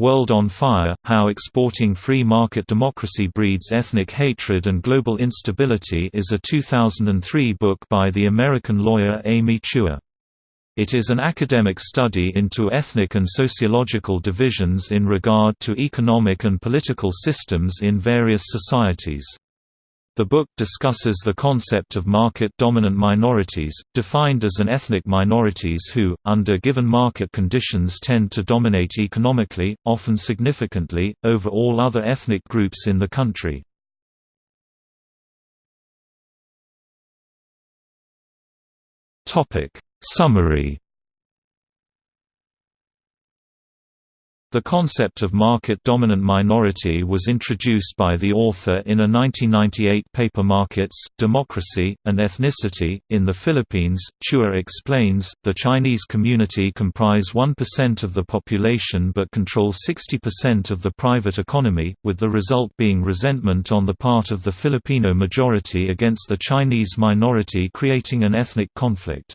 World on Fire, How Exporting Free Market Democracy Breeds Ethnic Hatred and Global Instability is a 2003 book by the American lawyer Amy Chua. It is an academic study into ethnic and sociological divisions in regard to economic and political systems in various societies. The book discusses the concept of market-dominant minorities, defined as an ethnic minorities who, under given market conditions tend to dominate economically, often significantly, over all other ethnic groups in the country. Summary The concept of market-dominant minority was introduced by the author in a 1998 paper Markets, Democracy, and Ethnicity. In the Philippines, Chua explains, the Chinese community comprise 1% of the population but control 60% of the private economy, with the result being resentment on the part of the Filipino majority against the Chinese minority creating an ethnic conflict.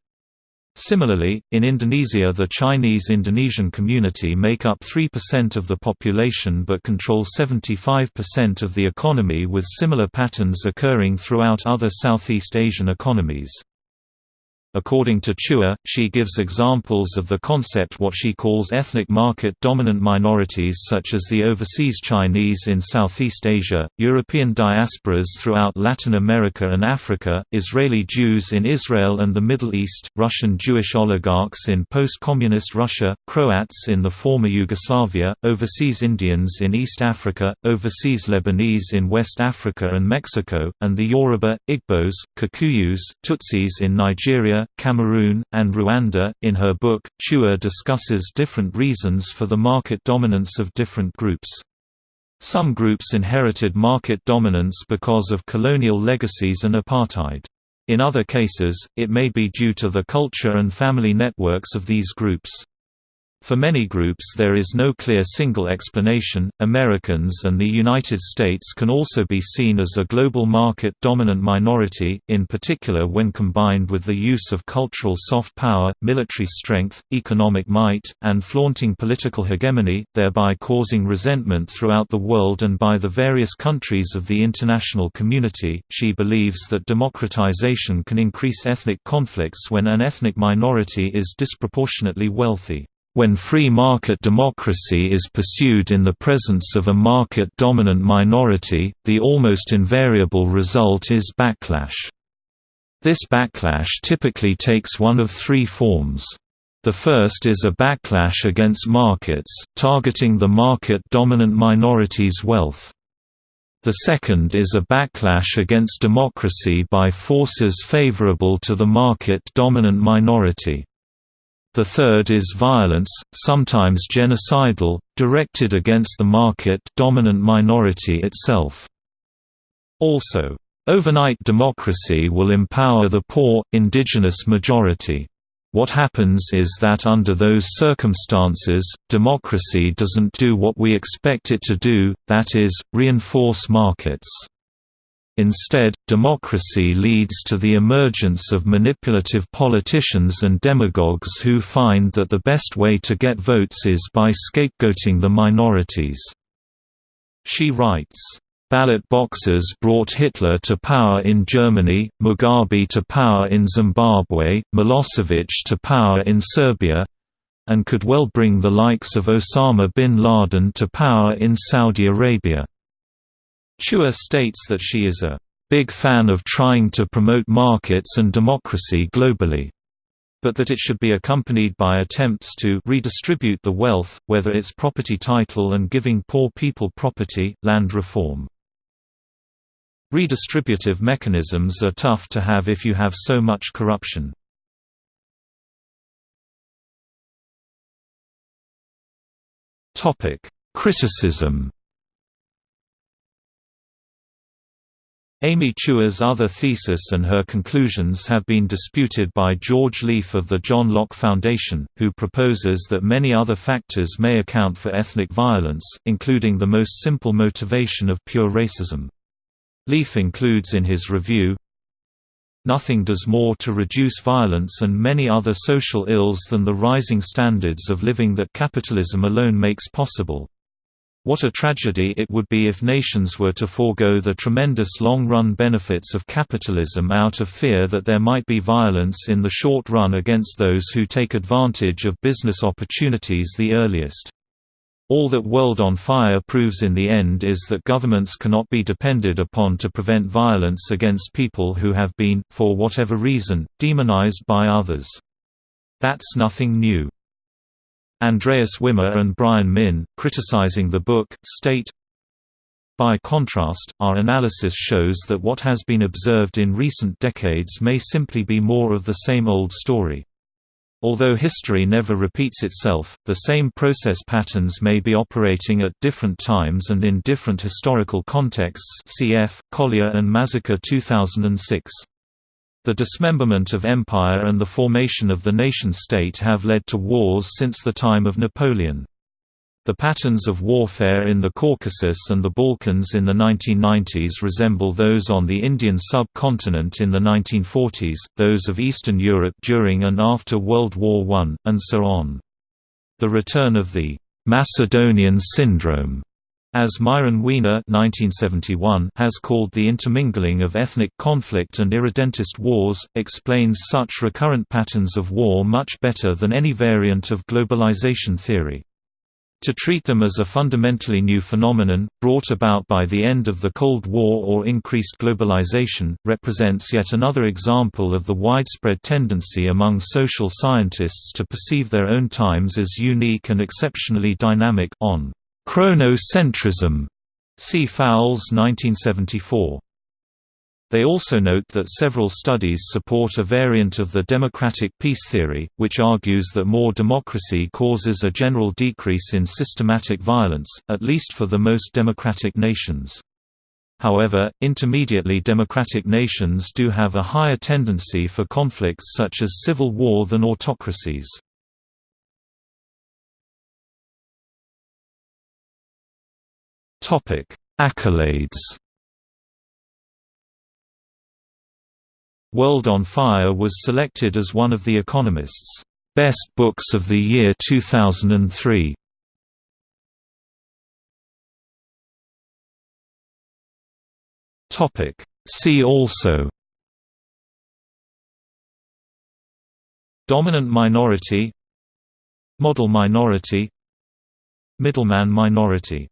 Similarly, in Indonesia the Chinese Indonesian community make up 3% of the population but control 75% of the economy with similar patterns occurring throughout other Southeast Asian economies. According to Chua, she gives examples of the concept what she calls ethnic market-dominant minorities such as the overseas Chinese in Southeast Asia, European diasporas throughout Latin America and Africa, Israeli Jews in Israel and the Middle East, Russian Jewish oligarchs in post-communist Russia, Croats in the former Yugoslavia, overseas Indians in East Africa, overseas Lebanese in West Africa and Mexico, and the Yoruba, Igbos, Kikuyus, Tutsis in Nigeria Cameroon, and Rwanda. In her book, Chua discusses different reasons for the market dominance of different groups. Some groups inherited market dominance because of colonial legacies and apartheid. In other cases, it may be due to the culture and family networks of these groups. For many groups there is no clear single explanation. Americans and the United States can also be seen as a global market dominant minority, in particular when combined with the use of cultural soft power, military strength, economic might, and flaunting political hegemony, thereby causing resentment throughout the world and by the various countries of the international community. She believes that democratization can increase ethnic conflicts when an ethnic minority is disproportionately wealthy. When free market democracy is pursued in the presence of a market-dominant minority, the almost invariable result is backlash. This backlash typically takes one of three forms. The first is a backlash against markets, targeting the market-dominant minority's wealth. The second is a backlash against democracy by forces favorable to the market-dominant minority. The third is violence, sometimes genocidal, directed against the market-dominant minority itself. Also, overnight democracy will empower the poor, indigenous majority. What happens is that under those circumstances, democracy doesn't do what we expect it to do, that is, reinforce markets. Instead, democracy leads to the emergence of manipulative politicians and demagogues who find that the best way to get votes is by scapegoating the minorities. She writes, Ballot boxes brought Hitler to power in Germany, Mugabe to power in Zimbabwe, Milosevic to power in Serbia—and could well bring the likes of Osama bin Laden to power in Saudi Arabia. Chua states that she is a big fan of trying to promote markets and democracy globally, but that it should be accompanied by attempts to redistribute the wealth, whether it's property title and giving poor people property, land reform. Redistributive mechanisms are tough to have if you have so much corruption. Criticism Amy Chua's other thesis and her conclusions have been disputed by George Leef of the John Locke Foundation, who proposes that many other factors may account for ethnic violence, including the most simple motivation of pure racism. Leef includes in his review, nothing does more to reduce violence and many other social ills than the rising standards of living that capitalism alone makes possible. What a tragedy it would be if nations were to forego the tremendous long-run benefits of capitalism out of fear that there might be violence in the short run against those who take advantage of business opportunities the earliest. All that World on Fire proves in the end is that governments cannot be depended upon to prevent violence against people who have been, for whatever reason, demonized by others. That's nothing new. Andreas Wimmer and Brian Min, criticizing the book, state, By contrast, our analysis shows that what has been observed in recent decades may simply be more of the same old story. Although history never repeats itself, the same process patterns may be operating at different times and in different historical contexts cf. Collier and Massacre 2006. The dismemberment of empire and the formation of the nation-state have led to wars since the time of Napoleon. The patterns of warfare in the Caucasus and the Balkans in the 1990s resemble those on the Indian subcontinent in the 1940s, those of Eastern Europe during and after World War I, and so on. The return of the Macedonian syndrome as Myron Weiner has called the intermingling of ethnic conflict and irredentist wars, explains such recurrent patterns of war much better than any variant of globalization theory. To treat them as a fundamentally new phenomenon, brought about by the end of the Cold War or increased globalization, represents yet another example of the widespread tendency among social scientists to perceive their own times as unique and exceptionally dynamic on Chronocentrism. See Fowles 1974. They also note that several studies support a variant of the democratic peace theory, which argues that more democracy causes a general decrease in systematic violence, at least for the most democratic nations. However, intermediately democratic nations do have a higher tendency for conflicts such as civil war than autocracies. Topic: Accolades. World on Fire was selected as one of The Economist's best books of the year 2003. Topic: See also Dominant minority Model minority Middleman minority